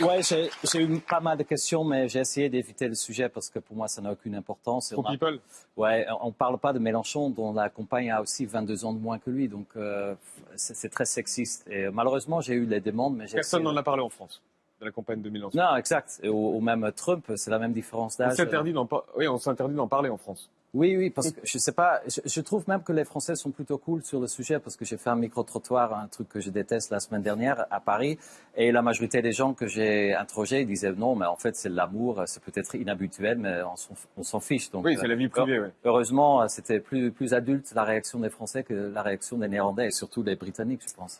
Ouais, j'ai j'ai eu pas mal de questions, mais j'ai essayé d'éviter le sujet parce que pour moi, ça n'a aucune importance. Pro on a- people? Ouais, on parle pas de Mélenchon, dont la compagne a aussi 22 ans de moins que lui, donc euh, c'est très sexiste. Et euh, malheureusement, j'ai eu les demandes, mais Personne n'en a parlé en France, de la campagne de Mélenchon. Non, exact. Au même Trump, c'est la même différence On d'âge. s'interdit d'en par- oui, on s'interdit d'en parler en France. Oui, oui, parce que je sais pas, je, je trouve même que les Français sont plutôt cool sur le sujet parce que j'ai fait un micro-trottoir, un truc que je déteste la semaine dernière à Paris, et la majorité des gens que j'ai interrogés disaient non, mais en fait c'est l'amour, c'est peut-être inhabituel, mais on s'en- fiche. Donc, Oui, c'est la vie euh, privée, ouais. Heureusement, c'était plus, plus adulte la réaction des Français que la réaction des Néerlandais et surtout des Britanniques, je pense.